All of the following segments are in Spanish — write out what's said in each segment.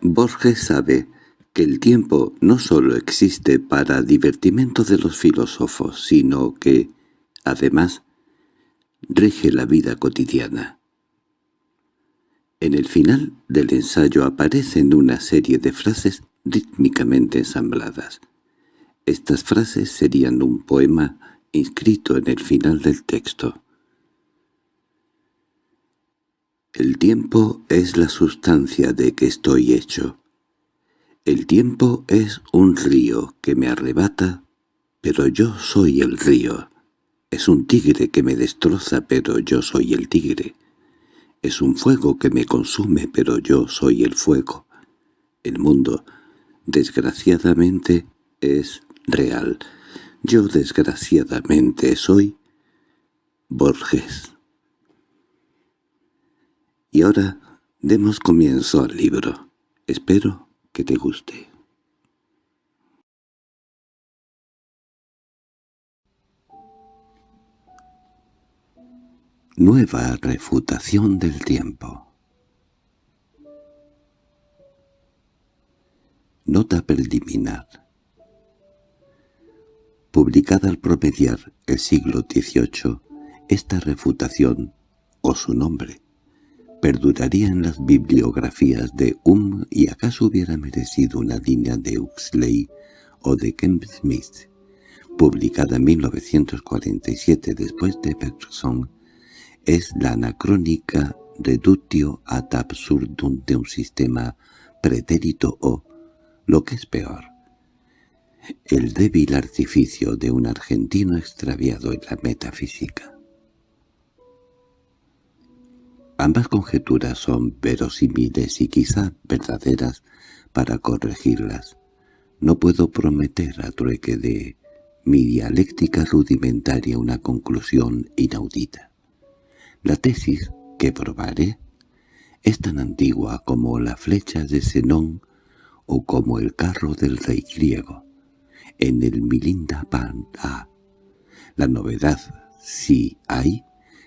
Borges sabe que el tiempo no sólo existe para divertimento de los filósofos, sino que, además, rige la vida cotidiana. En el final del ensayo aparecen una serie de frases rítmicamente ensambladas. Estas frases serían un poema inscrito en el final del texto. El tiempo es la sustancia de que estoy hecho. El tiempo es un río que me arrebata, pero yo soy el río. Es un tigre que me destroza, pero yo soy el tigre. Es un fuego que me consume, pero yo soy el fuego. El mundo, desgraciadamente, es real. Yo desgraciadamente soy Borges. Y ahora demos comienzo al libro. Espero que te guste. Nueva refutación del tiempo Nota preliminar Publicada al promediar el siglo XVIII, esta refutación, o su nombre, perduraría en las bibliografías de Um y acaso hubiera merecido una línea de Huxley o de Kemp Smith, publicada en 1947 después de Bergson, es la anacrónica reductio ad absurdum de un sistema pretérito o, lo que es peor, el débil artificio de un argentino extraviado en la metafísica. Ambas conjeturas son verosímiles y quizá verdaderas para corregirlas. No puedo prometer a trueque de mi dialéctica rudimentaria una conclusión inaudita. La tesis que probaré es tan antigua como la flecha de Zenón o como el carro del rey griego. En el Milinda Panda, la novedad, si hay,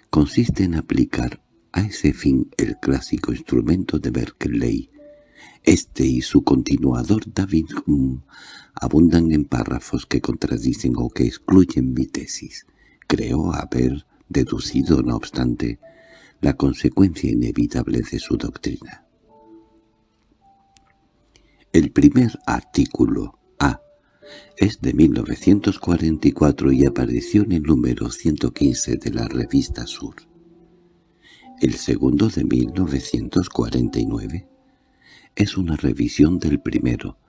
consiste en aplicar a ese fin el clásico instrumento de Berkeley. Este y su continuador David Hume abundan en párrafos que contradicen o que excluyen mi tesis. Creo haber deducido, no obstante, la consecuencia inevitable de su doctrina. El primer artículo, A, es de 1944 y apareció en el número 115 de la revista Sur. El segundo de 1949 es una revisión del primero.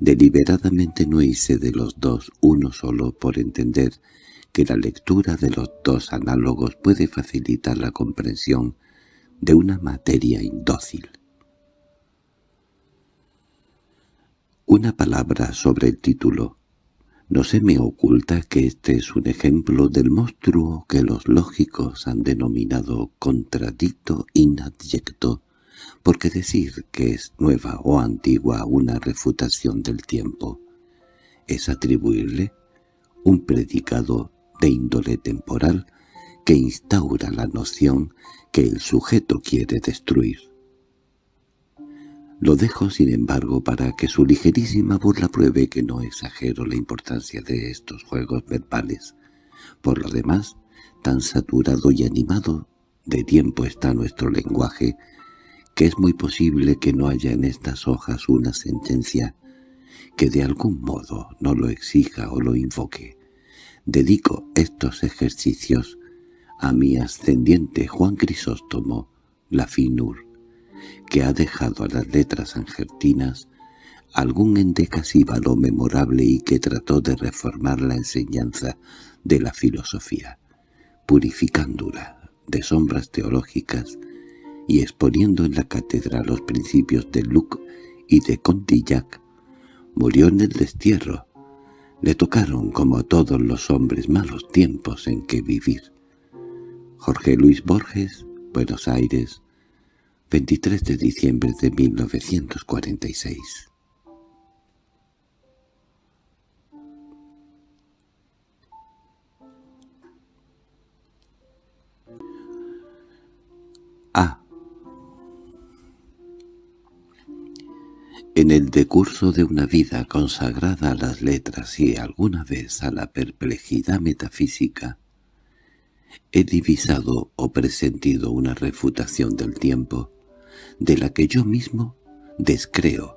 Deliberadamente no hice de los dos uno solo por entender que la lectura de los dos análogos puede facilitar la comprensión de una materia indócil. Una palabra sobre el título. No se me oculta que este es un ejemplo del monstruo que los lógicos han denominado contradicto inadyecto, porque decir que es nueva o antigua una refutación del tiempo es atribuirle un predicado de índole temporal que instaura la noción que el sujeto quiere destruir. Lo dejo, sin embargo, para que su ligerísima burla pruebe que no exagero la importancia de estos juegos verbales. Por lo demás, tan saturado y animado de tiempo está nuestro lenguaje, que es muy posible que no haya en estas hojas una sentencia que de algún modo no lo exija o lo invoque. Dedico estos ejercicios a mi ascendiente Juan Crisóstomo, la Finur, que ha dejado a las letras argentinas algún endecasíbalo memorable y que trató de reformar la enseñanza de la filosofía, purificándola de sombras teológicas y exponiendo en la cátedra los principios de Luc y de Condillac, murió en el destierro. Le tocaron, como a todos los hombres, malos tiempos en que vivir. Jorge Luis Borges, Buenos Aires, 23 de diciembre de 1946. A. En el decurso de una vida consagrada a las letras y alguna vez a la perplejidad metafísica, he divisado o presentido una refutación del tiempo, de la que yo mismo descreo,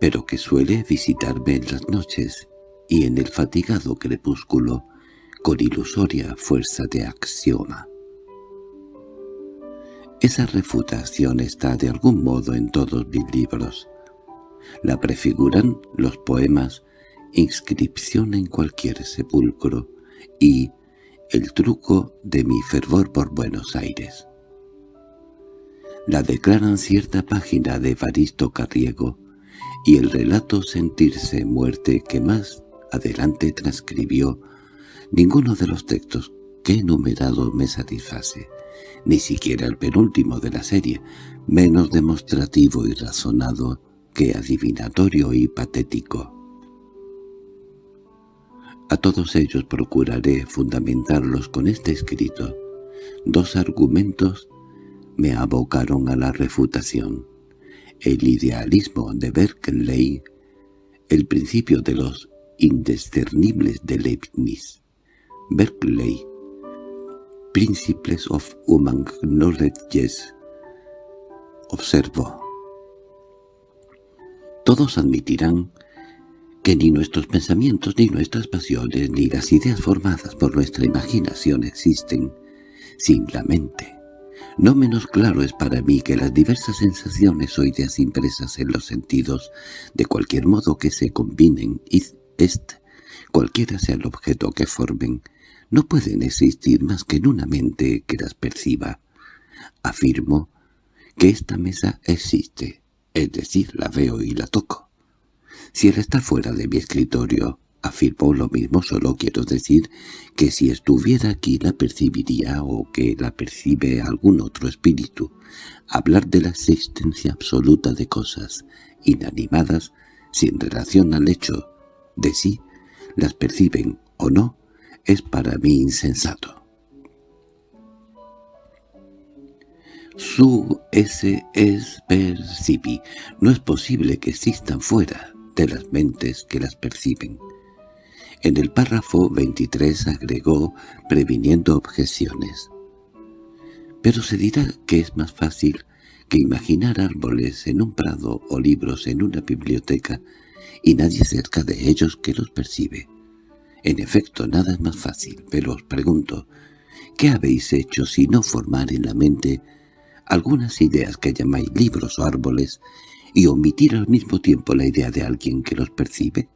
pero que suele visitarme en las noches y en el fatigado crepúsculo con ilusoria fuerza de axioma. Esa refutación está de algún modo en todos mis libros. La prefiguran los poemas Inscripción en cualquier sepulcro y El truco de mi fervor por Buenos Aires. La declaran cierta página de Evaristo Carriego y el relato Sentirse muerte que más adelante transcribió ninguno de los textos que he enumerado me satisface ni siquiera el penúltimo de la serie, menos demostrativo y razonado que adivinatorio y patético. A todos ellos procuraré fundamentarlos con este escrito. Dos argumentos me abocaron a la refutación. El idealismo de Berkeley, el principio de los indiscernibles de Leibniz. Berkeley Principles of Human Knowledge. Observo. Todos admitirán que ni nuestros pensamientos, ni nuestras pasiones, ni las ideas formadas por nuestra imaginación existen sin la mente. No menos claro es para mí que las diversas sensaciones o ideas impresas en los sentidos, de cualquier modo que se combinen, y este, cualquiera sea el objeto que formen, no pueden existir más que en una mente que las perciba. Afirmo que esta mesa existe, es decir, la veo y la toco. Si él está fuera de mi escritorio, afirmo lo mismo, solo quiero decir que si estuviera aquí la percibiría o que la percibe algún otro espíritu. Hablar de la existencia absoluta de cosas inanimadas sin relación al hecho de si las perciben o no es para mí insensato. Su ese es percibi. No es posible que existan fuera de las mentes que las perciben. En el párrafo 23 agregó, previniendo objeciones. Pero se dirá que es más fácil que imaginar árboles en un prado o libros en una biblioteca y nadie cerca de ellos que los percibe. En efecto, nada es más fácil, pero os pregunto, ¿qué habéis hecho si no formar en la mente algunas ideas que llamáis libros o árboles y omitir al mismo tiempo la idea de alguien que los percibe?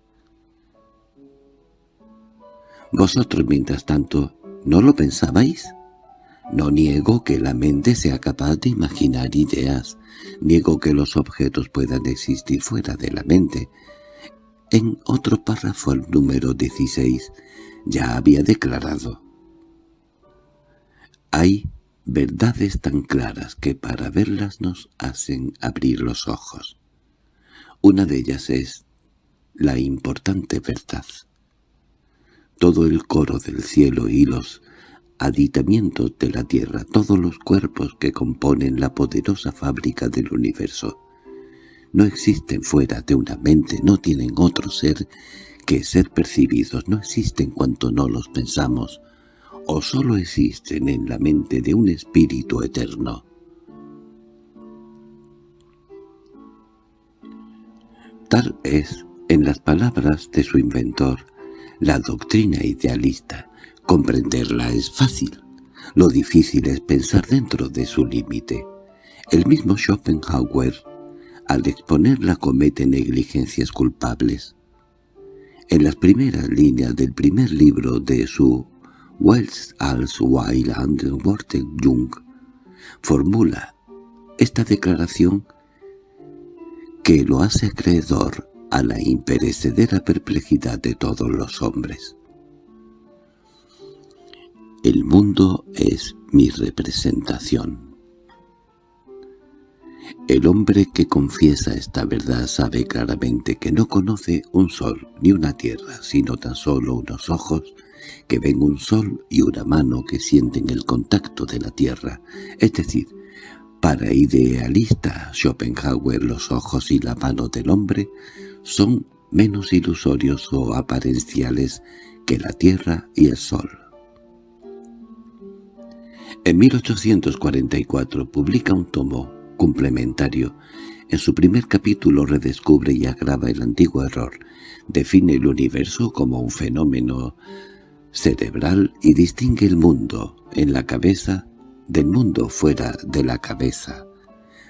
Vosotros, mientras tanto, ¿no lo pensabais? No niego que la mente sea capaz de imaginar ideas, niego que los objetos puedan existir fuera de la mente, en otro párrafo al número 16 ya había declarado «Hay verdades tan claras que para verlas nos hacen abrir los ojos. Una de ellas es la importante verdad. Todo el coro del cielo y los aditamientos de la tierra, todos los cuerpos que componen la poderosa fábrica del universo, no existen fuera de una mente, no tienen otro ser que ser percibidos, no existen cuanto no los pensamos, o sólo existen en la mente de un espíritu eterno. Tal es, en las palabras de su inventor, la doctrina idealista. Comprenderla es fácil. Lo difícil es pensar dentro de su límite. El mismo Schopenhauer al exponerla comete negligencias culpables. En las primeras líneas del primer libro de su Wells als Weiland Jung formula esta declaración que lo hace acreedor a la imperecedera perplejidad de todos los hombres. El mundo es mi representación. El hombre que confiesa esta verdad sabe claramente que no conoce un sol ni una tierra, sino tan solo unos ojos que ven un sol y una mano que sienten el contacto de la tierra, es decir, Para idealista Schopenhauer los ojos y la mano del hombre son menos ilusorios o aparenciales que la tierra y el sol. En 1844 publica un tomo complementario. En su primer capítulo redescubre y agrava el antiguo error. Define el universo como un fenómeno cerebral y distingue el mundo en la cabeza del mundo fuera de la cabeza.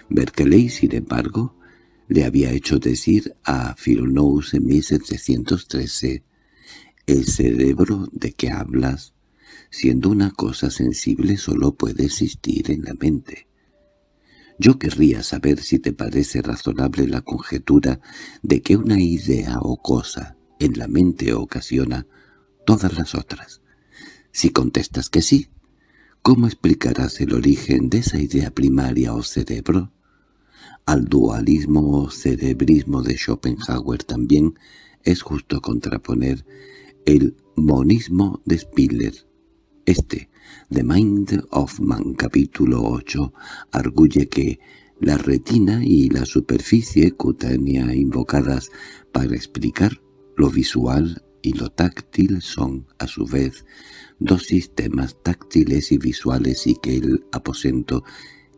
Berkeley, sin embargo, le había hecho decir a Philonous en 1713 «El cerebro de que hablas, siendo una cosa sensible, solo puede existir en la mente». Yo querría saber si te parece razonable la conjetura de que una idea o cosa en la mente ocasiona todas las otras. Si contestas que sí, ¿cómo explicarás el origen de esa idea primaria o cerebro? Al dualismo o cerebrismo de Schopenhauer también es justo contraponer el monismo de Spiller. Este, The Mind of Man, capítulo 8, arguye que la retina y la superficie cutánea invocadas para explicar lo visual y lo táctil son, a su vez, dos sistemas táctiles y visuales y que el aposento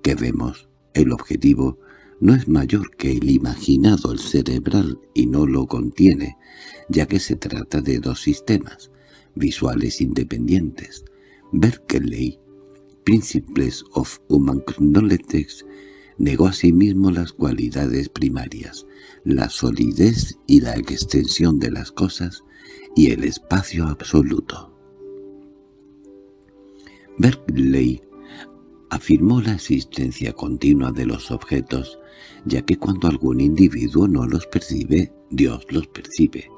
que vemos, el objetivo, no es mayor que el imaginado, el cerebral, y no lo contiene, ya que se trata de dos sistemas, visuales independientes. Berkeley, Principles of Human Knowledge, negó asimismo las cualidades primarias, la solidez y la extensión de las cosas, y el espacio absoluto. Berkeley afirmó la existencia continua de los objetos, ya que cuando algún individuo no los percibe, Dios los percibe.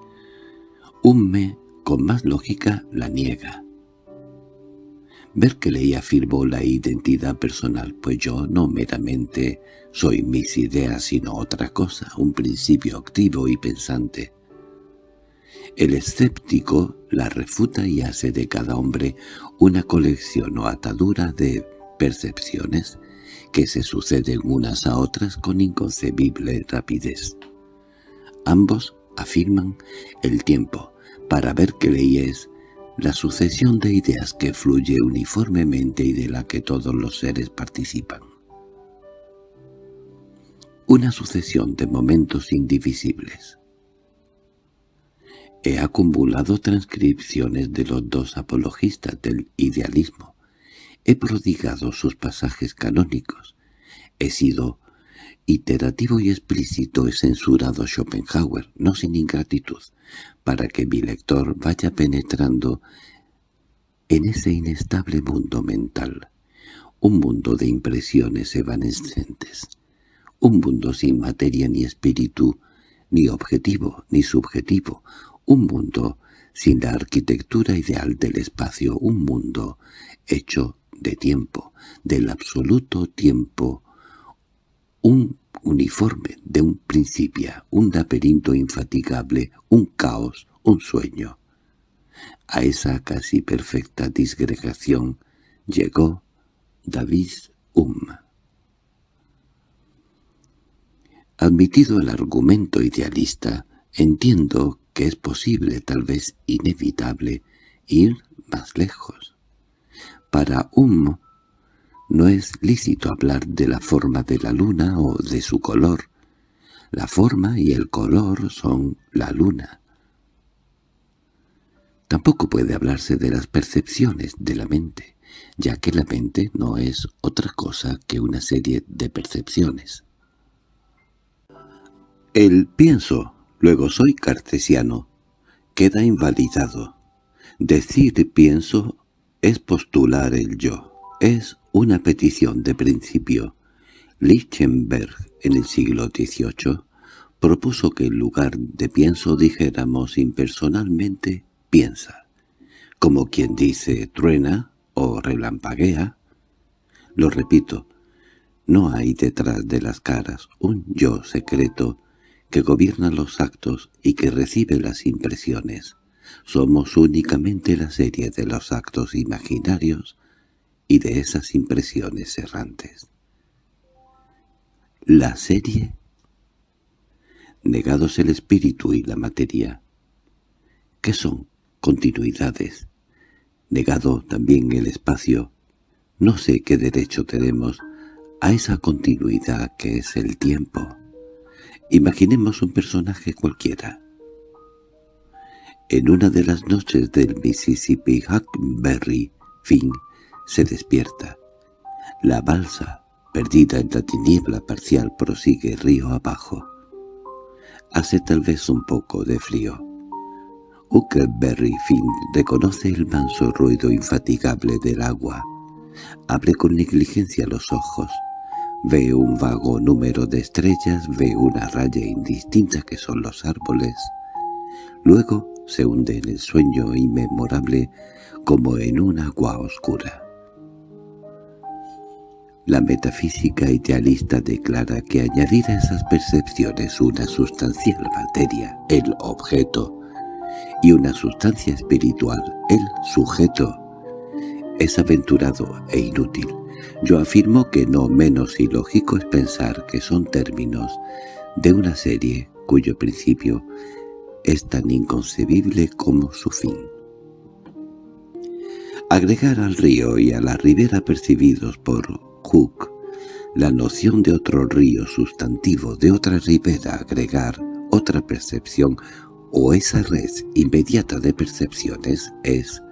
Hume, con más lógica, la niega. Berkeley afirmó la identidad personal, pues yo no meramente soy mis ideas sino otra cosa, un principio activo y pensante. El escéptico la refuta y hace de cada hombre una colección o atadura de percepciones que se suceden unas a otras con inconcebible rapidez. Ambos afirman el tiempo, para ver que es la sucesión de ideas que fluye uniformemente y de la que todos los seres participan. Una sucesión de momentos indivisibles. He acumulado transcripciones de los dos apologistas del idealismo. He prodigado sus pasajes canónicos. He sido iterativo y explícito he censurado Schopenhauer, no sin ingratitud, para que mi lector vaya penetrando en ese inestable mundo mental, un mundo de impresiones evanescentes, un mundo sin materia ni espíritu, ni objetivo ni subjetivo, un mundo sin la arquitectura ideal del espacio, un mundo hecho de tiempo, del absoluto tiempo, un uniforme de un principio, un laberinto infatigable, un caos, un sueño. A esa casi perfecta disgregación llegó David Hume. Admitido el argumento idealista, entiendo que es posible, tal vez inevitable, ir más lejos. Para un no es lícito hablar de la forma de la luna o de su color. La forma y el color son la luna. Tampoco puede hablarse de las percepciones de la mente, ya que la mente no es otra cosa que una serie de percepciones. El pienso Luego soy cartesiano. Queda invalidado. Decir pienso es postular el yo. Es una petición de principio. Lichtenberg, en el siglo XVIII, propuso que en lugar de pienso dijéramos impersonalmente piensa, como quien dice truena o relampaguea. Lo repito, no hay detrás de las caras un yo secreto que gobierna los actos y que recibe las impresiones. Somos únicamente la serie de los actos imaginarios y de esas impresiones errantes. la serie, negados el espíritu y la materia. ¿Qué son continuidades? Negado también el espacio. No sé qué derecho tenemos a esa continuidad que es el tiempo. Imaginemos un personaje cualquiera. En una de las noches del Mississippi, Huckberry Finn se despierta. La balsa, perdida en la tiniebla parcial, prosigue río abajo. Hace tal vez un poco de frío. Huckleberry Finn reconoce el manso ruido infatigable del agua. Abre con negligencia los ojos. Ve un vago número de estrellas, ve una raya indistinta que son los árboles. Luego se hunde en el sueño inmemorable como en un agua oscura. La metafísica idealista declara que añadir a esas percepciones una sustancial materia, el objeto, y una sustancia espiritual, el sujeto, es aventurado e inútil. Yo afirmo que no menos ilógico es pensar que son términos de una serie cuyo principio es tan inconcebible como su fin. Agregar al río y a la ribera percibidos por Cook la noción de otro río sustantivo, de otra ribera, agregar otra percepción o esa red inmediata de percepciones es,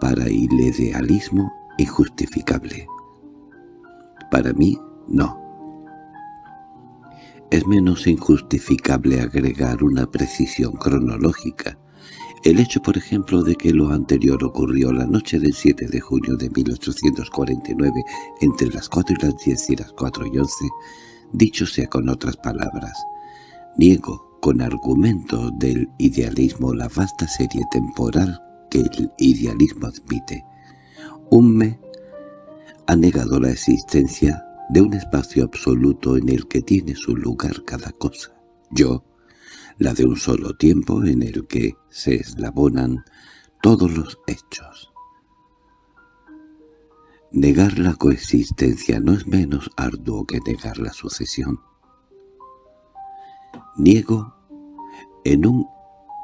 para el idealismo, injustificable. Para mí, no. Es menos injustificable agregar una precisión cronológica. El hecho, por ejemplo, de que lo anterior ocurrió la noche del 7 de junio de 1849 entre las 4 y las 10 y las 4 y 11, dicho sea con otras palabras, niego con argumento del idealismo la vasta serie temporal que el idealismo admite. Un me ha negado la existencia de un espacio absoluto en el que tiene su lugar cada cosa. Yo, la de un solo tiempo en el que se eslabonan todos los hechos. Negar la coexistencia no es menos arduo que negar la sucesión. Niego en un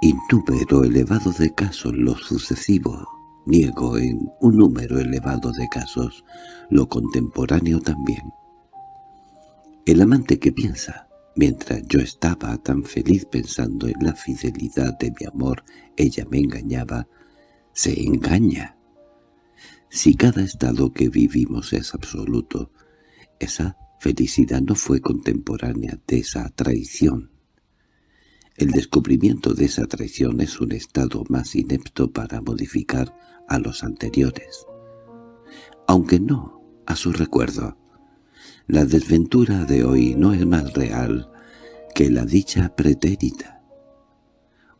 innúmero elevado de casos lo sucesivo Niego en un número elevado de casos lo contemporáneo también. El amante que piensa, mientras yo estaba tan feliz pensando en la fidelidad de mi amor, ella me engañaba, se engaña. Si cada estado que vivimos es absoluto, esa felicidad no fue contemporánea de esa traición. El descubrimiento de esa traición es un estado más inepto para modificar a los anteriores. Aunque no a su recuerdo. La desventura de hoy no es más real que la dicha pretérita.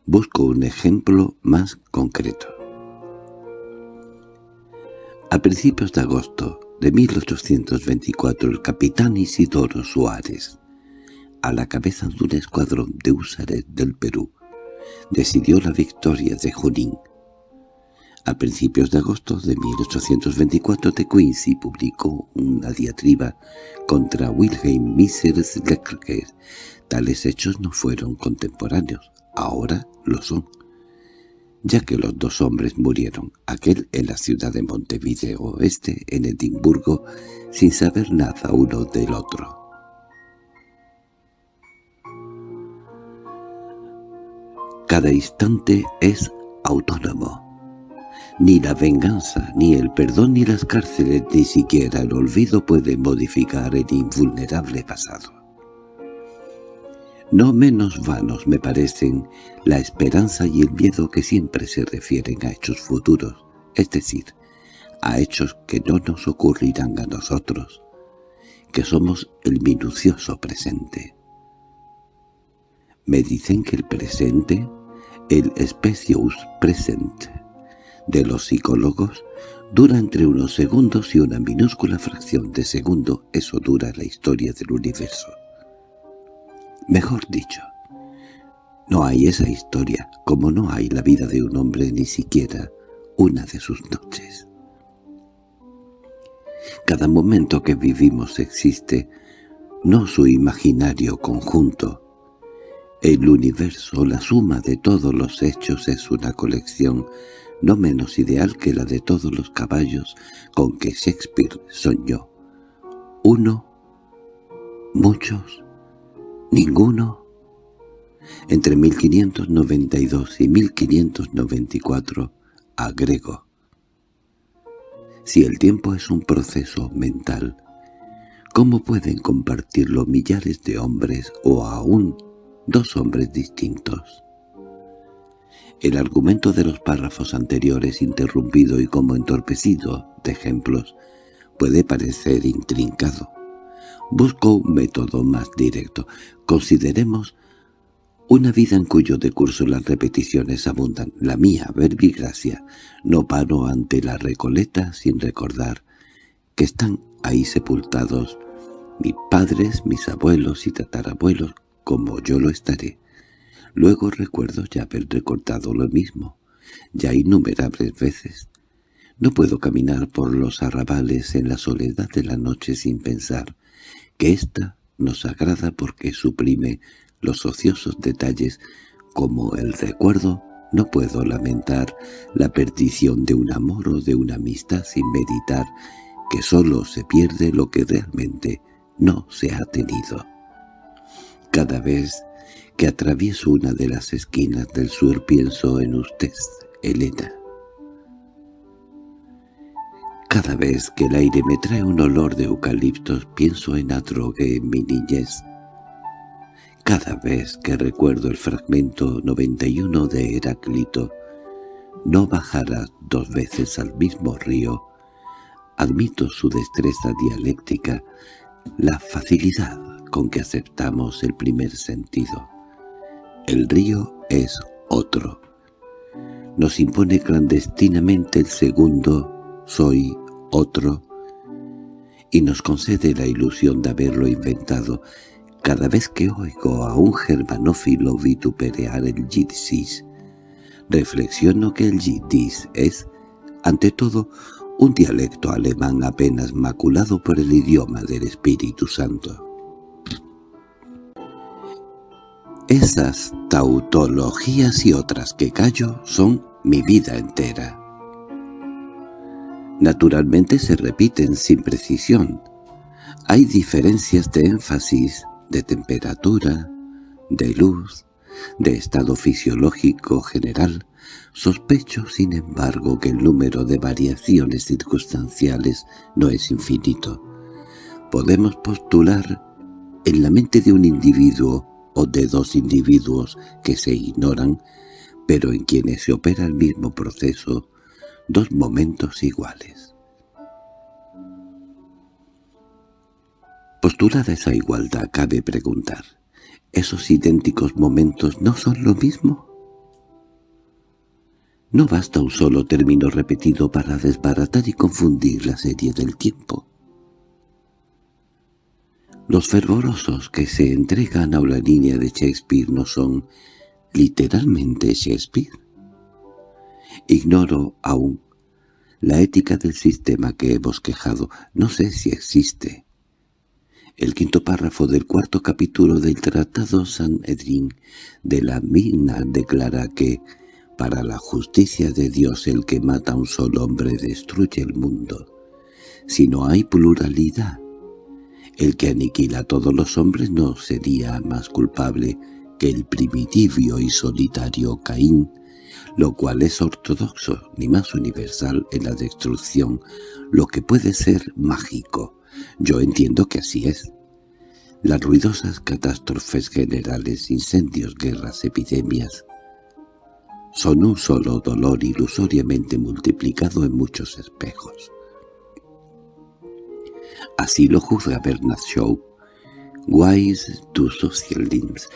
Busco un ejemplo más concreto. A principios de agosto de 1824 el capitán Isidoro Suárez, a la cabeza de un escuadrón de húsares del Perú, decidió la victoria de Junín, a principios de agosto de 1824 de Quincy publicó una diatriba contra Wilhelm Misers Leclerc. Tales hechos no fueron contemporáneos, ahora lo son, ya que los dos hombres murieron, aquel en la ciudad de Montevideo, este en Edimburgo, sin saber nada uno del otro. Cada instante es autónomo. Ni la venganza, ni el perdón, ni las cárceles, ni siquiera el olvido pueden modificar el invulnerable pasado. No menos vanos me parecen la esperanza y el miedo que siempre se refieren a hechos futuros, es decir, a hechos que no nos ocurrirán a nosotros, que somos el minucioso presente. Me dicen que el presente, el specius present, de los psicólogos dura entre unos segundos y una minúscula fracción de segundo, eso dura la historia del universo. Mejor dicho, no hay esa historia, como no hay la vida de un hombre ni siquiera una de sus noches. Cada momento que vivimos existe no su imaginario conjunto. El universo, la suma de todos los hechos, es una colección no menos ideal que la de todos los caballos con que Shakespeare soñó. Uno, muchos, ninguno. Entre 1592 y 1594, agrego. Si el tiempo es un proceso mental, ¿cómo pueden compartirlo millares de hombres o aún dos hombres distintos? El argumento de los párrafos anteriores, interrumpido y como entorpecido de ejemplos, puede parecer intrincado. Busco un método más directo. Consideremos una vida en cuyo decurso las repeticiones abundan. La mía, verbigracia, no paro ante la recoleta sin recordar que están ahí sepultados mis padres, mis abuelos y tatarabuelos, como yo lo estaré. Luego recuerdo ya haber recortado lo mismo, ya innumerables veces. No puedo caminar por los arrabales en la soledad de la noche sin pensar que ésta nos agrada porque suprime los ociosos detalles como el recuerdo no puedo lamentar la perdición de un amor o de una amistad sin meditar que sólo se pierde lo que realmente no se ha tenido. Cada vez que atravieso una de las esquinas del sur pienso en usted, Elena. Cada vez que el aire me trae un olor de eucaliptos pienso en Adrogué en mi niñez. Cada vez que recuerdo el fragmento 91 de Heráclito, no bajarás dos veces al mismo río, admito su destreza dialéctica, la facilidad con que aceptamos el primer sentido. El río es otro. Nos impone clandestinamente el segundo, soy otro, y nos concede la ilusión de haberlo inventado. Cada vez que oigo a un germanófilo vituperear el yiddish, reflexiono que el yiddish es, ante todo, un dialecto alemán apenas maculado por el idioma del Espíritu Santo. Esas tautologías y otras que callo son mi vida entera. Naturalmente se repiten sin precisión. Hay diferencias de énfasis, de temperatura, de luz, de estado fisiológico general. Sospecho, sin embargo, que el número de variaciones circunstanciales no es infinito. Podemos postular en la mente de un individuo o de dos individuos que se ignoran, pero en quienes se opera el mismo proceso, dos momentos iguales. Postulada esa igualdad, cabe preguntar, ¿esos idénticos momentos no son lo mismo? No basta un solo término repetido para desbaratar y confundir la serie del tiempo. Los fervorosos que se entregan a la línea de Shakespeare no son literalmente Shakespeare. Ignoro aún la ética del sistema que he bosquejado. No sé si existe. El quinto párrafo del cuarto capítulo del Tratado San Edrín de la Mina declara que para la justicia de Dios el que mata a un solo hombre destruye el mundo. Si no hay pluralidad, el que aniquila a todos los hombres no sería más culpable que el primitivo y solitario Caín, lo cual es ortodoxo ni más universal en la destrucción, lo que puede ser mágico. Yo entiendo que así es. Las ruidosas catástrofes generales, incendios, guerras, epidemias, son un solo dolor ilusoriamente multiplicado en muchos espejos. Así lo juzga Bernard Shaw. Wise to social limbs.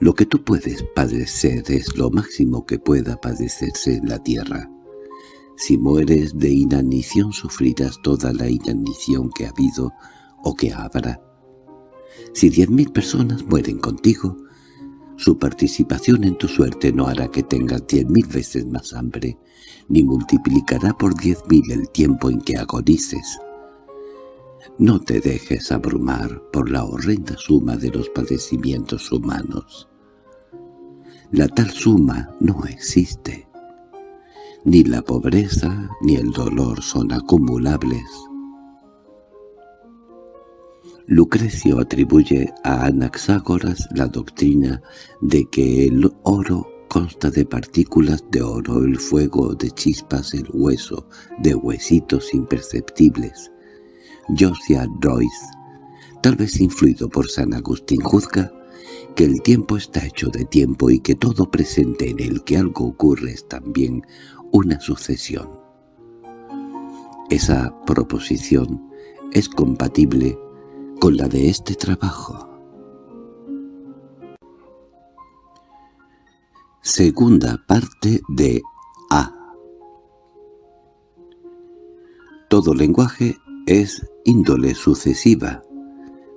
Lo que tú puedes padecer es lo máximo que pueda padecerse en la tierra. Si mueres de inanición sufrirás toda la inanición que ha habido o que habrá. Si diez mil personas mueren contigo, su participación en tu suerte no hará que tengas diez mil veces más hambre, ni multiplicará por diez mil el tiempo en que agonices. No te dejes abrumar por la horrenda suma de los padecimientos humanos. La tal suma no existe. Ni la pobreza ni el dolor son acumulables. Lucrecio atribuye a Anaxágoras la doctrina de que el oro consta de partículas de oro, el fuego de chispas, el hueso, de huesitos imperceptibles. Josiah Royce, tal vez influido por San Agustín, juzga que el tiempo está hecho de tiempo y que todo presente en el que algo ocurre es también una sucesión. Esa proposición es compatible con la de este trabajo. Segunda parte de A. Todo lenguaje es índole sucesiva,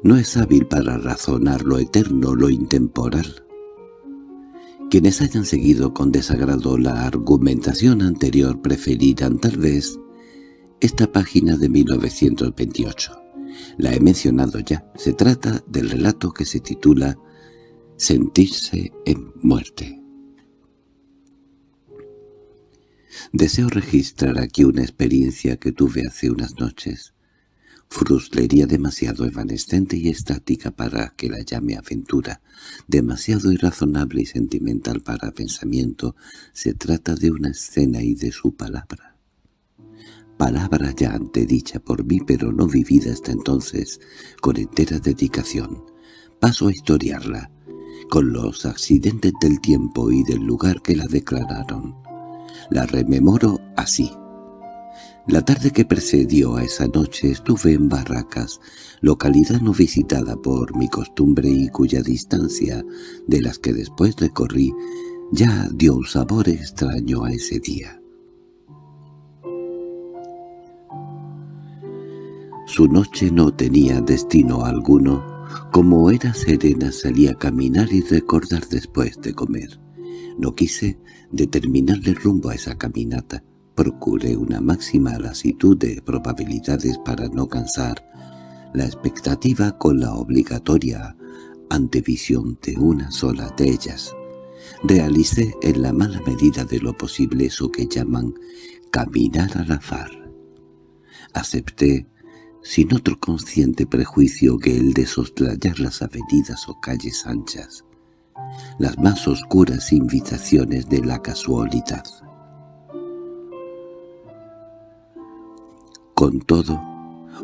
no es hábil para razonar lo eterno, lo intemporal. Quienes hayan seguido con desagrado la argumentación anterior preferirán tal vez esta página de 1928. La he mencionado ya. Se trata del relato que se titula «Sentirse en muerte». Deseo registrar aquí una experiencia que tuve hace unas noches. Frustrería demasiado evanescente y estática para que la llame aventura, demasiado irrazonable y sentimental para pensamiento, se trata de una escena y de su palabra palabra ya antedicha por mí pero no vivida hasta entonces con entera dedicación. Paso a historiarla, con los accidentes del tiempo y del lugar que la declararon. La rememoro así. La tarde que precedió a esa noche estuve en Barracas, localidad no visitada por mi costumbre y cuya distancia, de las que después recorrí, ya dio un sabor extraño a ese día. Su noche no tenía destino alguno, como era serena salía a caminar y recordar después de comer. No quise determinarle rumbo a esa caminata. Procuré una máxima lasitud de probabilidades para no cansar la expectativa con la obligatoria antevisión de una sola de ellas. Realicé en la mala medida de lo posible eso que llaman caminar al azar. Acepté sin otro consciente prejuicio que el de soslayar las avenidas o calles anchas, las más oscuras invitaciones de la casualidad. Con todo,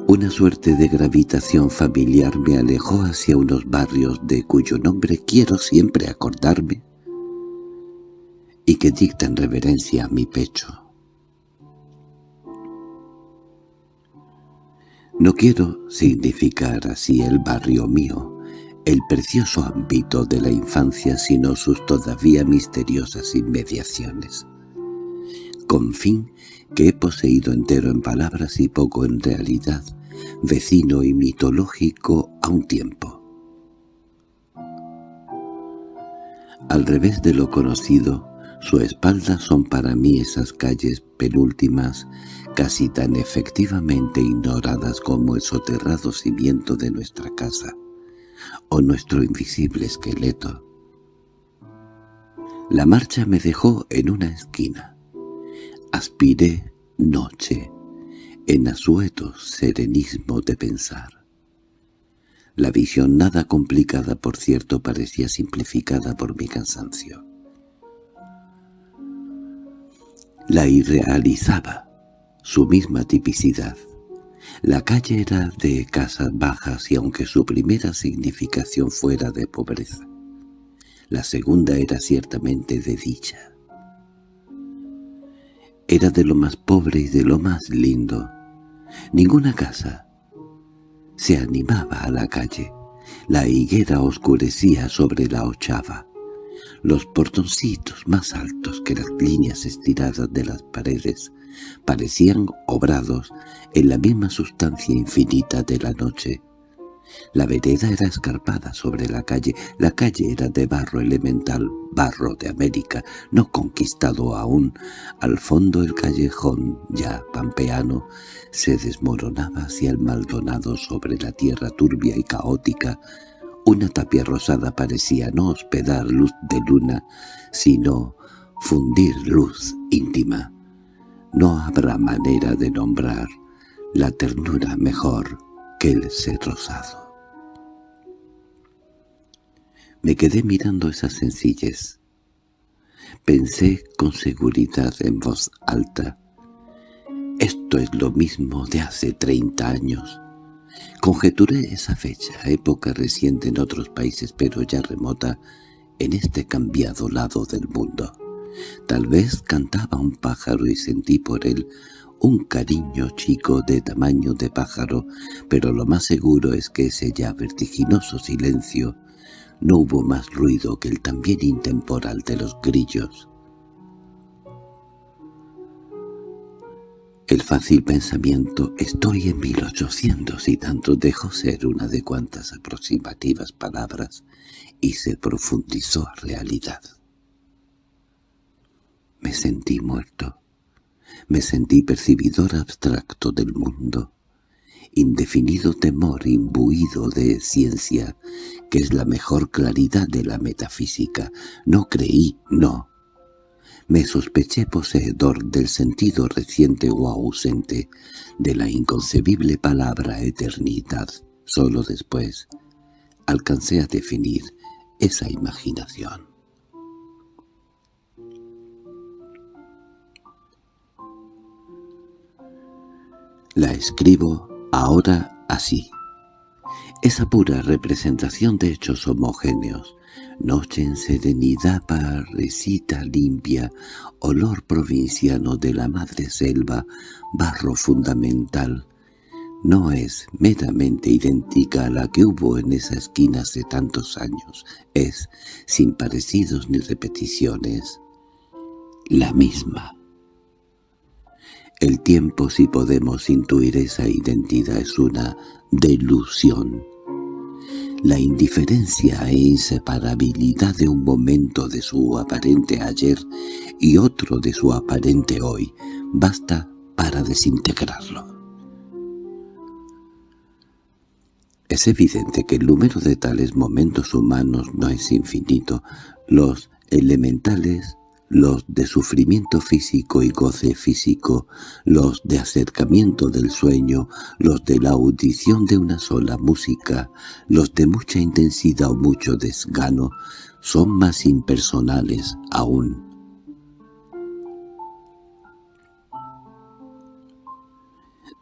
una suerte de gravitación familiar me alejó hacia unos barrios de cuyo nombre quiero siempre acordarme y que dictan reverencia a mi pecho. No quiero significar así el barrio mío, el precioso ámbito de la infancia, sino sus todavía misteriosas inmediaciones. Con fin que he poseído entero en palabras y poco en realidad, vecino y mitológico a un tiempo. Al revés de lo conocido, su espalda son para mí esas calles penúltimas casi tan efectivamente ignoradas como el soterrado cimiento de nuestra casa, o nuestro invisible esqueleto. La marcha me dejó en una esquina. Aspiré noche, en asueto serenismo de pensar. La visión nada complicada, por cierto, parecía simplificada por mi cansancio. La irrealizaba su misma tipicidad. La calle era de casas bajas y aunque su primera significación fuera de pobreza, la segunda era ciertamente de dicha. Era de lo más pobre y de lo más lindo. Ninguna casa se animaba a la calle. La higuera oscurecía sobre la ochava. Los portoncitos más altos que las líneas estiradas de las paredes parecían obrados en la misma sustancia infinita de la noche. La vereda era escarpada sobre la calle, la calle era de barro elemental, barro de América, no conquistado aún. Al fondo el callejón, ya pampeano, se desmoronaba hacia el Maldonado sobre la tierra turbia y caótica. Una tapia rosada parecía no hospedar luz de luna, sino fundir luz íntima. No habrá manera de nombrar la ternura mejor que el ser rosado. Me quedé mirando esas sencilles. Pensé con seguridad en voz alta. Esto es lo mismo de hace treinta años. Conjeturé esa fecha, época reciente en otros países, pero ya remota, en este cambiado lado del mundo. Tal vez cantaba un pájaro y sentí por él un cariño chico de tamaño de pájaro, pero lo más seguro es que ese ya vertiginoso silencio no hubo más ruido que el también intemporal de los grillos. El fácil pensamiento «estoy en 1800» y tanto dejó ser una de cuantas aproximativas palabras y se profundizó a realidad. Me sentí muerto. Me sentí percibidor abstracto del mundo indefinido temor imbuido de ciencia, que es la mejor claridad de la metafísica. No creí, no. Me sospeché poseedor del sentido reciente o ausente de la inconcebible palabra eternidad. Solo después alcancé a definir esa imaginación. La escribo ahora así. Esa pura representación de hechos homogéneos, noche en serenidad parecita limpia, olor provinciano de la madre selva, barro fundamental, no es meramente idéntica a la que hubo en esa esquina hace tantos años, es, sin parecidos ni repeticiones, la misma. El tiempo, si podemos intuir esa identidad, es una delusión. La indiferencia e inseparabilidad de un momento de su aparente ayer y otro de su aparente hoy basta para desintegrarlo. Es evidente que el número de tales momentos humanos no es infinito. Los elementales los de sufrimiento físico y goce físico, los de acercamiento del sueño, los de la audición de una sola música, los de mucha intensidad o mucho desgano, son más impersonales aún.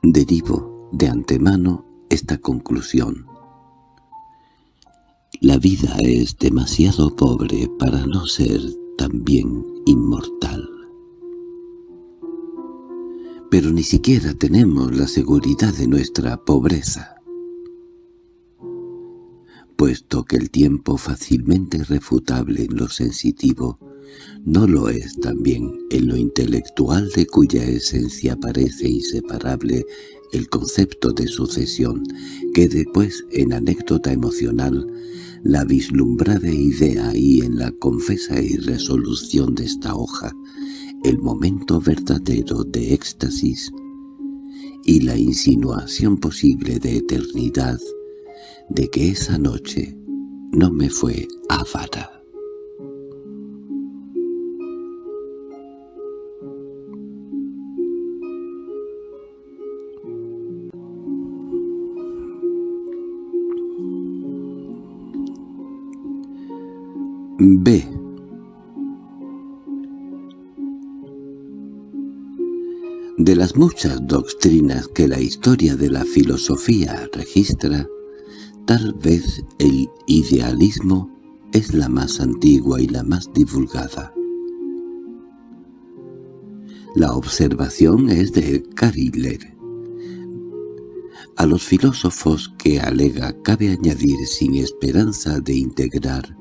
Derivo de antemano esta conclusión. La vida es demasiado pobre para no ser también inmortal. Pero ni siquiera tenemos la seguridad de nuestra pobreza, puesto que el tiempo fácilmente refutable en lo sensitivo no lo es también en lo intelectual de cuya esencia parece inseparable el concepto de sucesión, que después en anécdota emocional la vislumbrada idea y en la confesa irresolución de esta hoja, el momento verdadero de éxtasis y la insinuación posible de eternidad de que esa noche no me fue avara. B. De las muchas doctrinas que la historia de la filosofía registra, tal vez el idealismo es la más antigua y la más divulgada. La observación es de Cariller. A los filósofos que alega cabe añadir sin esperanza de integrar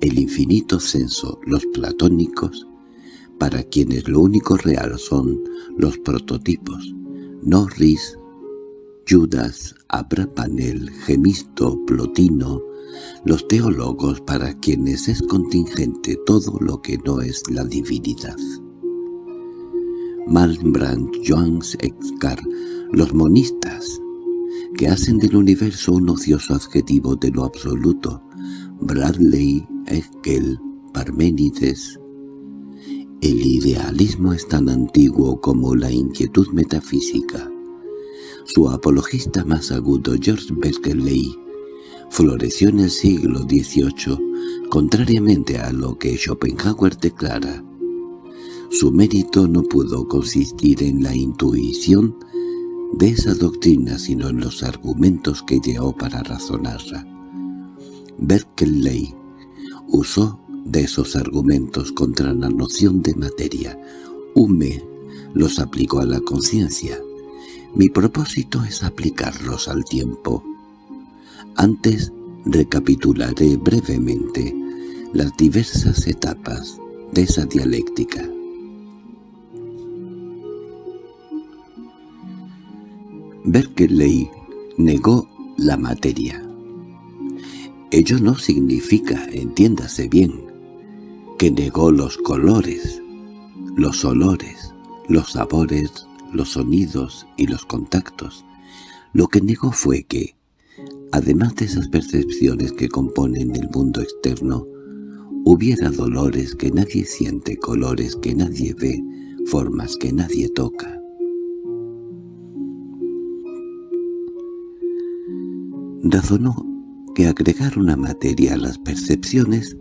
el infinito censo, los platónicos, para quienes lo único real son los prototipos, no ris, Judas, Abrapanel, Gemisto, Plotino, los teólogos para quienes es contingente todo lo que no es la divinidad. Malmbrand, Joans Excar, los monistas, que hacen del universo un ocioso adjetivo de lo absoluto, Bradley, Hegel, Parménides. El idealismo es tan antiguo como la inquietud metafísica. Su apologista más agudo, George Berkeley, floreció en el siglo XVIII, contrariamente a lo que Schopenhauer declara. Su mérito no pudo consistir en la intuición de esa doctrina sino en los argumentos que llevó para razonarla. Berkeley usó de esos argumentos contra la noción de materia. Hume los aplicó a la conciencia. Mi propósito es aplicarlos al tiempo. Antes recapitularé brevemente las diversas etapas de esa dialéctica. Berkeley negó la materia. Ello no significa, entiéndase bien, que negó los colores, los olores, los sabores, los sonidos y los contactos. Lo que negó fue que, además de esas percepciones que componen el mundo externo, hubiera dolores que nadie siente, colores que nadie ve, formas que nadie toca. razonó que agregar una materia a las percepciones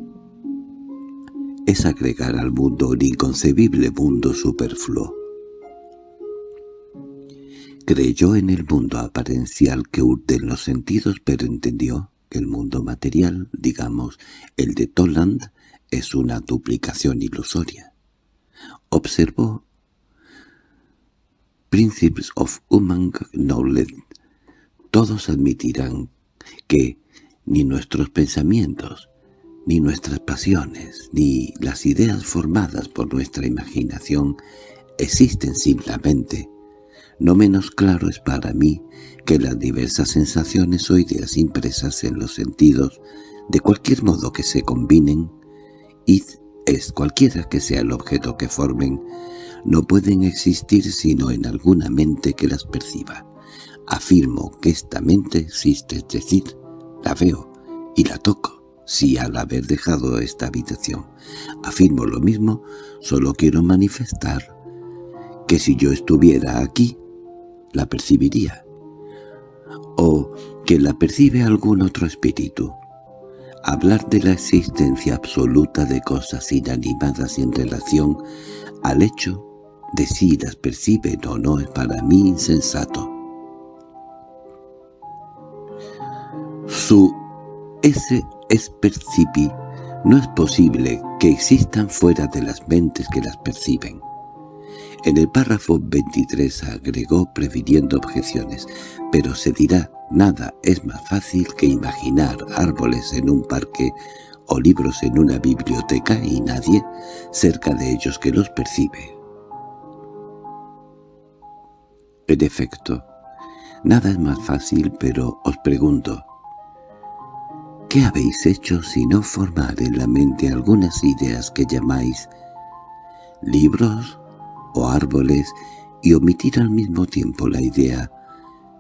es agregar al mundo un inconcebible mundo superfluo. Creyó en el mundo aparencial que urden los sentidos, pero entendió que el mundo material, digamos, el de Toland, es una duplicación ilusoria. Observó Principles of Human Knowledge. Todos admitirán que ni nuestros pensamientos, ni nuestras pasiones, ni las ideas formadas por nuestra imaginación existen simplemente. No menos claro es para mí que las diversas sensaciones o ideas impresas en los sentidos, de cualquier modo que se combinen, y es cualquiera que sea el objeto que formen, no pueden existir sino en alguna mente que las perciba. Afirmo que esta mente existe, es decir, la veo y la toco, si al haber dejado esta habitación. Afirmo lo mismo, solo quiero manifestar que si yo estuviera aquí, la percibiría. O que la percibe algún otro espíritu. Hablar de la existencia absoluta de cosas inanimadas en relación al hecho de si las perciben o no es para mí insensato. Su ese es percipi no es posible que existan fuera de las mentes que las perciben. En el párrafo 23 agregó previniendo objeciones, pero se dirá, nada es más fácil que imaginar árboles en un parque o libros en una biblioteca y nadie cerca de ellos que los percibe. En efecto, nada es más fácil, pero os pregunto, ¿Qué habéis hecho si no formar en la mente algunas ideas que llamáis libros o árboles y omitir al mismo tiempo la idea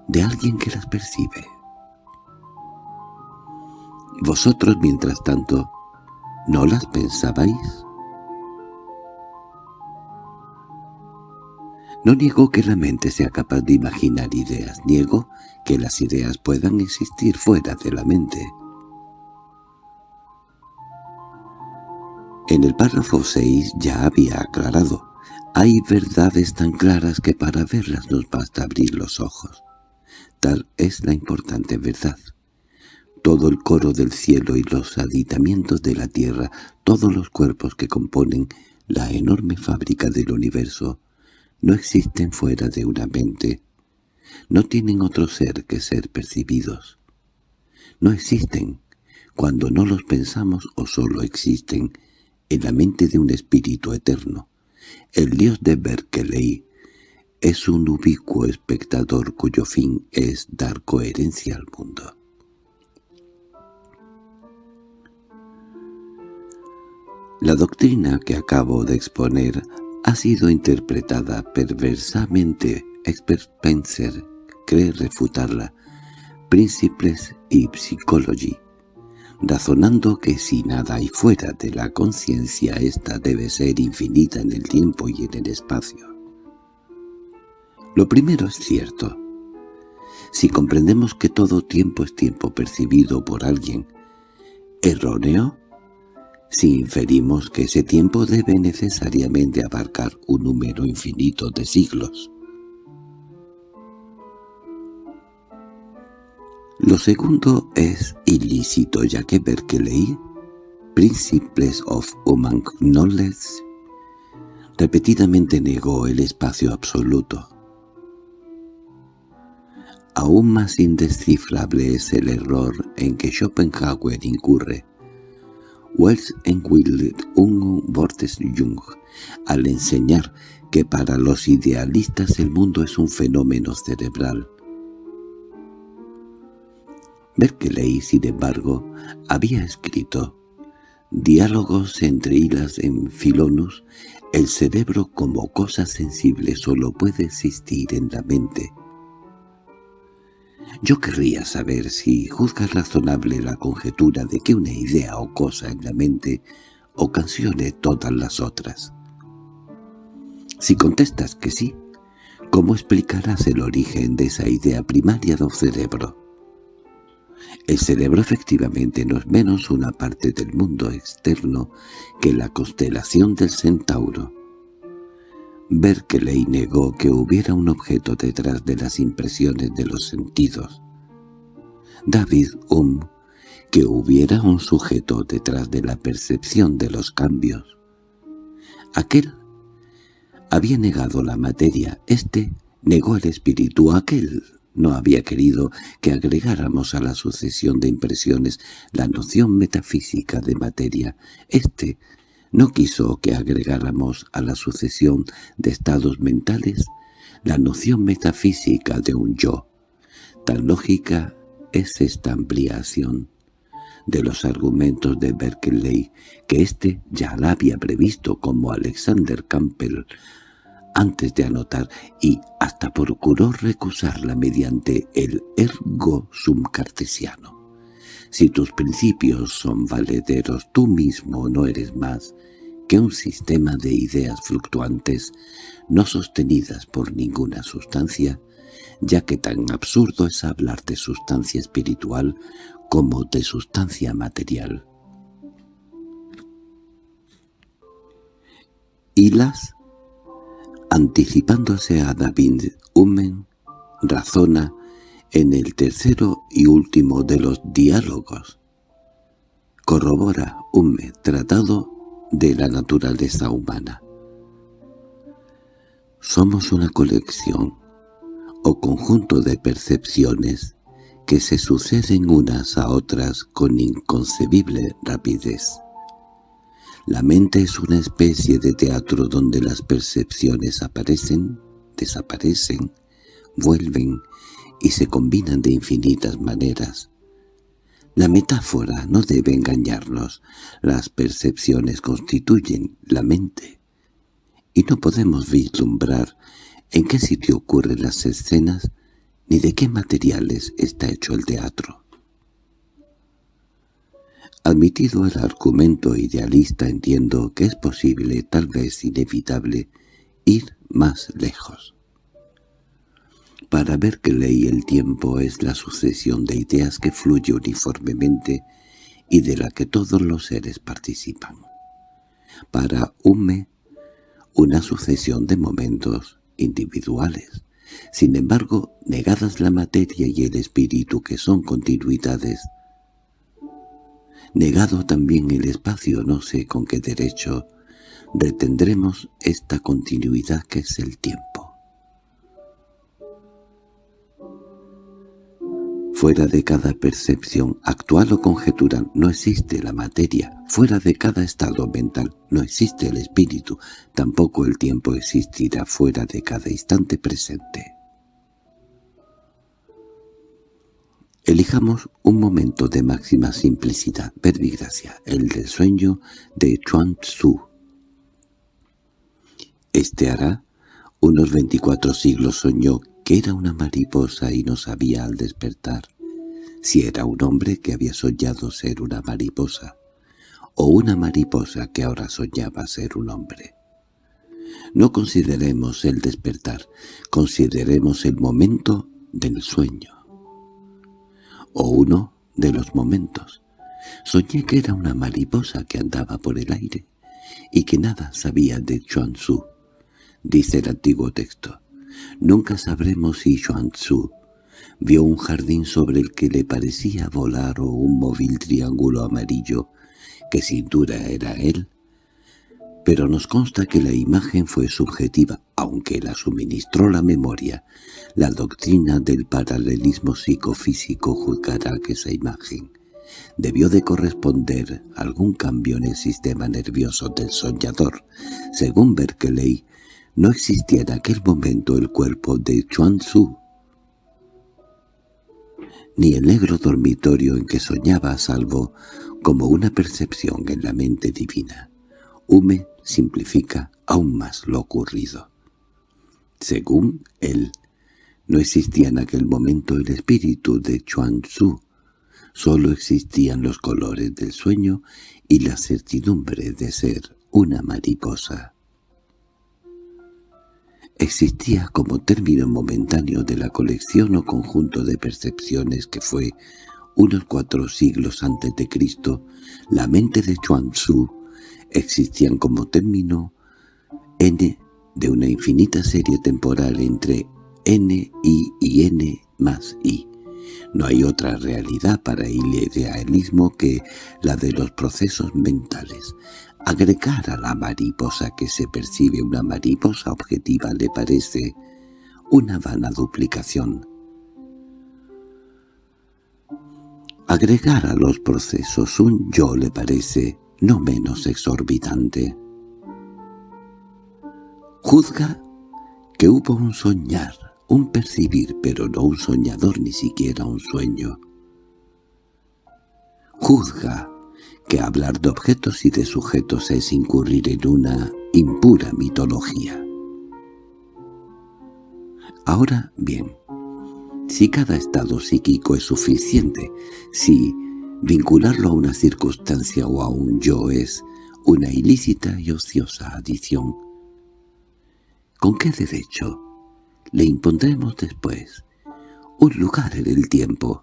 de alguien que las percibe? Vosotros, mientras tanto, ¿no las pensabais? No niego que la mente sea capaz de imaginar ideas, niego que las ideas puedan existir fuera de la mente. En el párrafo 6 ya había aclarado, hay verdades tan claras que para verlas nos basta abrir los ojos. Tal es la importante verdad. Todo el coro del cielo y los aditamientos de la tierra, todos los cuerpos que componen la enorme fábrica del universo, no existen fuera de una mente. No tienen otro ser que ser percibidos. No existen cuando no los pensamos o solo existen en la mente de un espíritu eterno. El dios de Berkeley es un ubicuo espectador cuyo fin es dar coherencia al mundo. La doctrina que acabo de exponer ha sido interpretada perversamente. Expert Spencer cree refutarla. Principles y Psychology razonando que si nada hay fuera de la conciencia, ésta debe ser infinita en el tiempo y en el espacio. Lo primero es cierto. Si comprendemos que todo tiempo es tiempo percibido por alguien, ¿erróneo? Si inferimos que ese tiempo debe necesariamente abarcar un número infinito de siglos. Lo segundo es ilícito, ya que Berkeley, Principles of Human Knowledge, repetidamente negó el espacio absoluto. Aún más indescifrable es el error en que Schopenhauer incurre. Wells en un Bortes Jung, al enseñar que para los idealistas el mundo es un fenómeno cerebral, Berkeley, sin embargo, había escrito Diálogos entre hilas en Filonus, el cerebro como cosa sensible solo puede existir en la mente. Yo querría saber si juzgas razonable la conjetura de que una idea o cosa en la mente ocasione todas las otras. Si contestas que sí, ¿cómo explicarás el origen de esa idea primaria del cerebro? El cerebro efectivamente no es menos una parte del mundo externo que la constelación del centauro. Berkeley negó que hubiera un objeto detrás de las impresiones de los sentidos. David Hume que hubiera un sujeto detrás de la percepción de los cambios. Aquel había negado la materia, éste negó el espíritu, aquel no había querido que agregáramos a la sucesión de impresiones la noción metafísica de materia. Este no quiso que agregáramos a la sucesión de estados mentales la noción metafísica de un yo. Tan lógica es esta ampliación de los argumentos de Berkeley, que éste ya la había previsto como Alexander Campbell antes de anotar y hasta procuró recusarla mediante el ergo sum cartesiano. Si tus principios son valederos, tú mismo no eres más que un sistema de ideas fluctuantes no sostenidas por ninguna sustancia, ya que tan absurdo es hablar de sustancia espiritual como de sustancia material. Y las Anticipándose a David, Humen razona en el tercero y último de los diálogos. Corrobora Hume tratado de la naturaleza humana. Somos una colección o conjunto de percepciones que se suceden unas a otras con inconcebible rapidez. La mente es una especie de teatro donde las percepciones aparecen, desaparecen, vuelven y se combinan de infinitas maneras. La metáfora no debe engañarnos. Las percepciones constituyen la mente. Y no podemos vislumbrar en qué sitio ocurren las escenas ni de qué materiales está hecho el teatro. Admitido el argumento idealista entiendo que es posible, tal vez inevitable, ir más lejos. Para ver que ley el tiempo es la sucesión de ideas que fluye uniformemente y de la que todos los seres participan. Para Hume, una sucesión de momentos individuales. Sin embargo, negadas la materia y el espíritu que son continuidades, Negado también el espacio, no sé con qué derecho, retendremos esta continuidad que es el tiempo. Fuera de cada percepción, actual o conjetural, no existe la materia. Fuera de cada estado mental, no existe el espíritu. Tampoco el tiempo existirá fuera de cada instante presente. Elijamos un momento de máxima simplicidad, verbigracia, el del sueño de Chuan Tzu. Este hará unos veinticuatro siglos soñó que era una mariposa y no sabía al despertar si era un hombre que había soñado ser una mariposa, o una mariposa que ahora soñaba ser un hombre. No consideremos el despertar, consideremos el momento del sueño, o uno de los momentos. Soñé que era una mariposa que andaba por el aire y que nada sabía de Chuan-Tzu, dice el antiguo texto. Nunca sabremos si Xuan-Tzu vio un jardín sobre el que le parecía volar o un móvil triángulo amarillo, que sin duda era él, pero nos consta que la imagen fue subjetiva, aunque la suministró la memoria. La doctrina del paralelismo psicofísico juzgará que esa imagen debió de corresponder algún cambio en el sistema nervioso del soñador. Según Berkeley, no existía en aquel momento el cuerpo de Chuan Tzu, ni el negro dormitorio en que soñaba salvo como una percepción en la mente divina. Hume simplifica aún más lo ocurrido. Según él, no existía en aquel momento el espíritu de Chuan Tzu, solo existían los colores del sueño y la certidumbre de ser una mariposa existía como término momentáneo de la colección o conjunto de percepciones que fue, unos cuatro siglos antes de Cristo, la mente de Chuan Tzu, existían como término n de una infinita serie temporal entre n, i y n más i. No hay otra realidad para el idealismo que la de los procesos mentales, Agregar a la mariposa que se percibe una mariposa objetiva le parece una vana duplicación. Agregar a los procesos un yo le parece no menos exorbitante. Juzga que hubo un soñar, un percibir, pero no un soñador ni siquiera un sueño. Juzga que hablar de objetos y de sujetos es incurrir en una impura mitología. Ahora bien, si cada estado psíquico es suficiente, si vincularlo a una circunstancia o a un yo es una ilícita y ociosa adición, ¿con qué derecho le impondremos después un lugar en el tiempo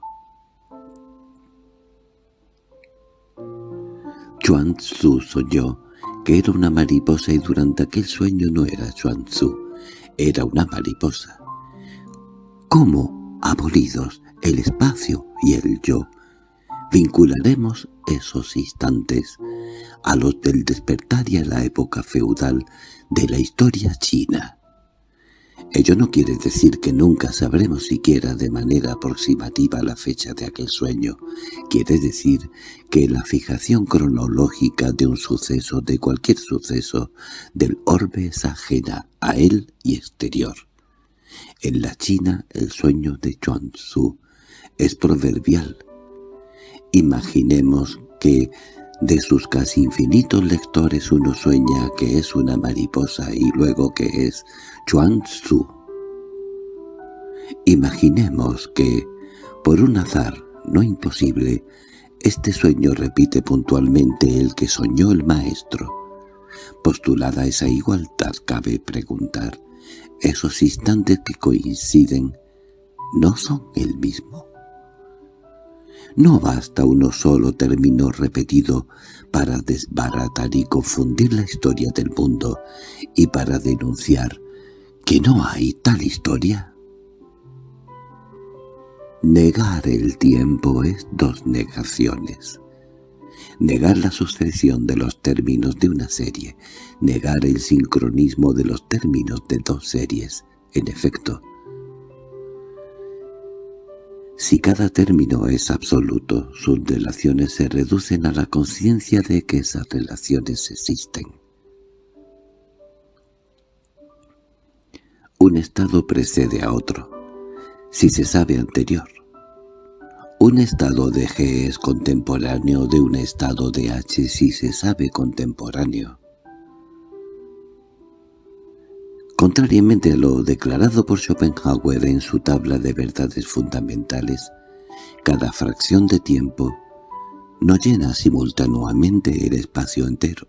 Chuan Tzu soñó que era una mariposa y durante aquel sueño no era Chuan Tzu, era una mariposa. ¿Cómo, abolidos el espacio y el yo, vincularemos esos instantes a los del despertar y a la época feudal de la historia china? Ello no quiere decir que nunca sabremos siquiera de manera aproximativa la fecha de aquel sueño. Quiere decir que la fijación cronológica de un suceso, de cualquier suceso, del orbe es ajena a él y exterior. En la China el sueño de Chuan Tzu es proverbial. Imaginemos que de sus casi infinitos lectores uno sueña que es una mariposa y luego que es Chuan Tzu. Imaginemos que, por un azar no imposible, este sueño repite puntualmente el que soñó el maestro. Postulada esa igualdad cabe preguntar, ¿esos instantes que coinciden no son el mismo? No basta uno solo término repetido para desbaratar y confundir la historia del mundo y para denunciar que no hay tal historia. Negar el tiempo es dos negaciones. Negar la sucesión de los términos de una serie, negar el sincronismo de los términos de dos series, en efecto, Si cada término es absoluto, sus relaciones se reducen a la conciencia de que esas relaciones existen. Un estado precede a otro, si se sabe anterior. Un estado de G es contemporáneo de un estado de H si se sabe contemporáneo. Contrariamente a lo declarado por Schopenhauer en su tabla de verdades fundamentales, cada fracción de tiempo no llena simultáneamente el espacio entero.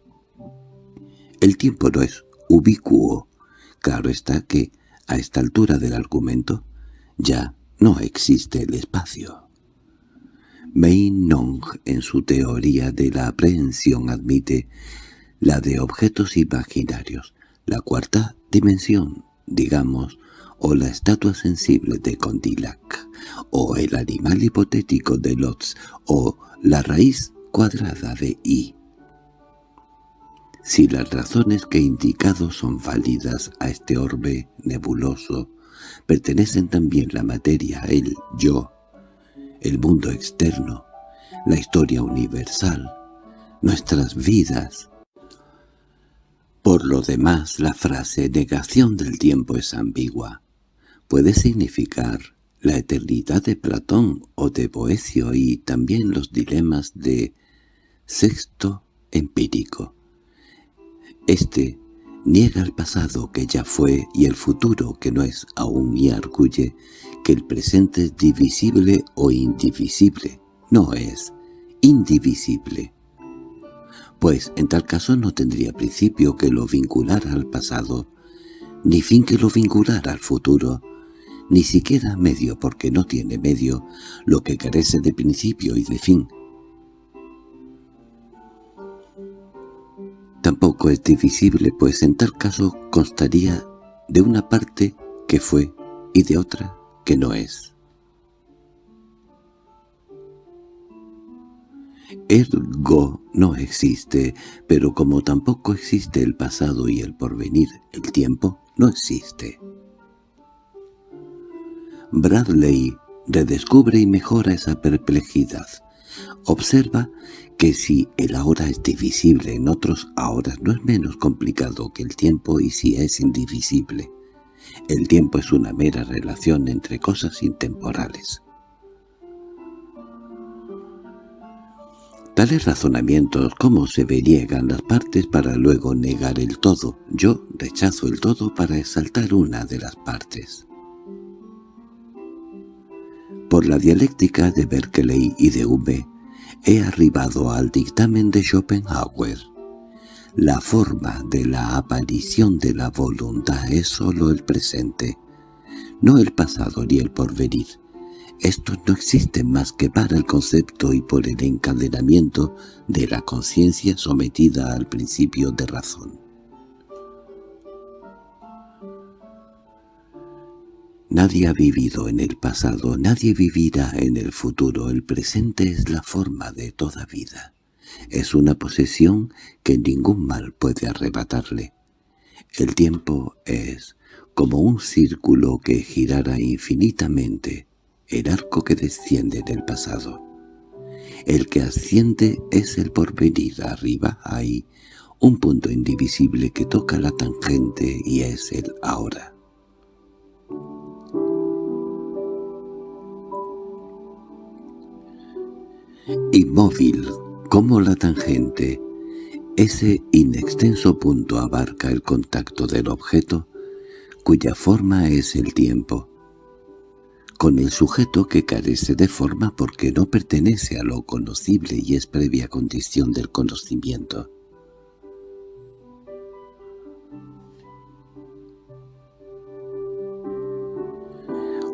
El tiempo no es ubicuo. Claro está que, a esta altura del argumento, ya no existe el espacio. Meinong en su teoría de la aprehensión admite la de objetos imaginarios, la cuarta dimensión, digamos, o la estatua sensible de Condillac, o el animal hipotético de Lotz, o la raíz cuadrada de I. Si las razones que he indicado son válidas a este orbe nebuloso, pertenecen también la materia, el yo, el mundo externo, la historia universal, nuestras vidas. Por lo demás, la frase negación del tiempo es ambigua. Puede significar la eternidad de Platón o de Boecio y también los dilemas de sexto empírico. Este niega el pasado que ya fue y el futuro que no es aún y arguye que el presente es divisible o indivisible. No es indivisible. Pues en tal caso no tendría principio que lo vinculara al pasado, ni fin que lo vinculara al futuro, ni siquiera medio porque no tiene medio lo que carece de principio y de fin. Tampoco es divisible, pues en tal caso constaría de una parte que fue y de otra que no es. Ergo no existe, pero como tampoco existe el pasado y el porvenir, el tiempo no existe. Bradley redescubre y mejora esa perplejidad. Observa que si el ahora es divisible en otros ahora no es menos complicado que el tiempo y si es indivisible. El tiempo es una mera relación entre cosas intemporales. Tales razonamientos como se veriegan las partes para luego negar el todo. Yo rechazo el todo para exaltar una de las partes. Por la dialéctica de Berkeley y de Hume, he arribado al dictamen de Schopenhauer. La forma de la aparición de la voluntad es sólo el presente, no el pasado ni el porvenir. Estos no existen más que para el concepto y por el encadenamiento de la conciencia sometida al principio de razón. Nadie ha vivido en el pasado, nadie vivirá en el futuro. El presente es la forma de toda vida. Es una posesión que ningún mal puede arrebatarle. El tiempo es como un círculo que girara infinitamente, el arco que desciende del pasado. El que asciende es el porvenir, arriba hay un punto indivisible que toca la tangente y es el ahora. Inmóvil como la tangente, ese inextenso punto abarca el contacto del objeto, cuya forma es el tiempo, con el sujeto que carece de forma porque no pertenece a lo conocible y es previa condición del conocimiento.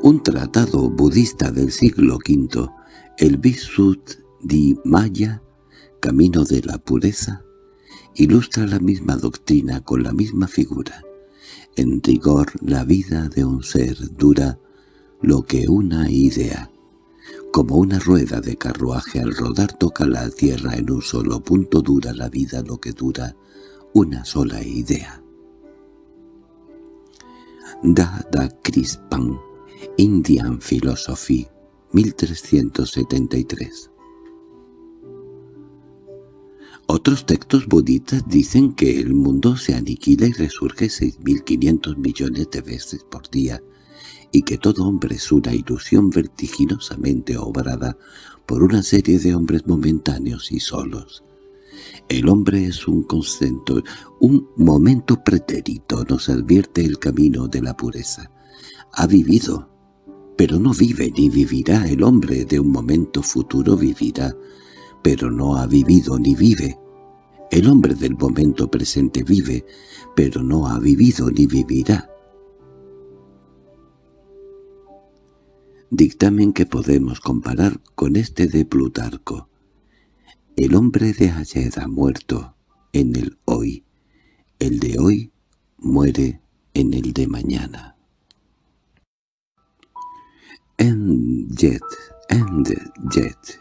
Un tratado budista del siglo V el Visut di Maya, camino de la pureza, ilustra la misma doctrina con la misma figura. En rigor, la vida de un ser dura lo que una idea. Como una rueda de carruaje al rodar toca la tierra en un solo punto dura la vida lo que dura una sola idea. Da Da Crispan, Indian Philosophy 1373 Otros textos budistas dicen que el mundo se aniquila y resurge 6.500 millones de veces por día, y que todo hombre es una ilusión vertiginosamente obrada por una serie de hombres momentáneos y solos. El hombre es un concepto, un momento pretérito nos advierte el camino de la pureza. Ha vivido, pero no vive ni vivirá el hombre de un momento futuro vivirá, pero no ha vivido ni vive. El hombre del momento presente vive, pero no ha vivido ni vivirá. Dictamen que podemos comparar con este de Plutarco. El hombre de ayer ha muerto en el hoy. El de hoy muere en el de mañana. En jet, end jet.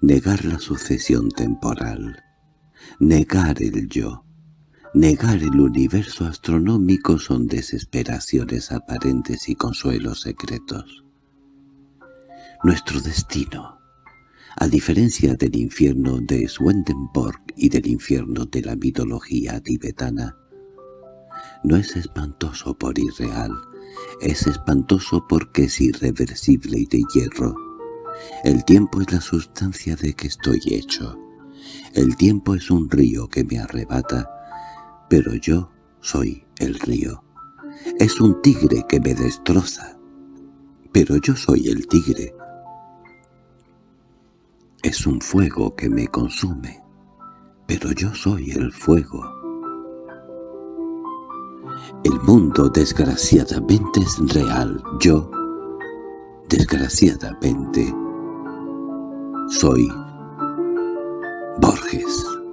Negar la sucesión temporal. Negar el yo. Negar el universo astronómico son desesperaciones aparentes y consuelos secretos. Nuestro destino, a diferencia del infierno de Swedenborg y del infierno de la mitología tibetana, no es espantoso por irreal, es espantoso porque es irreversible y de hierro. El tiempo es la sustancia de que estoy hecho. El tiempo es un río que me arrebata, pero yo soy el río. Es un tigre que me destroza, pero yo soy el tigre. Es un fuego que me consume, pero yo soy el fuego. El mundo desgraciadamente es real. Yo, desgraciadamente, soy Borges.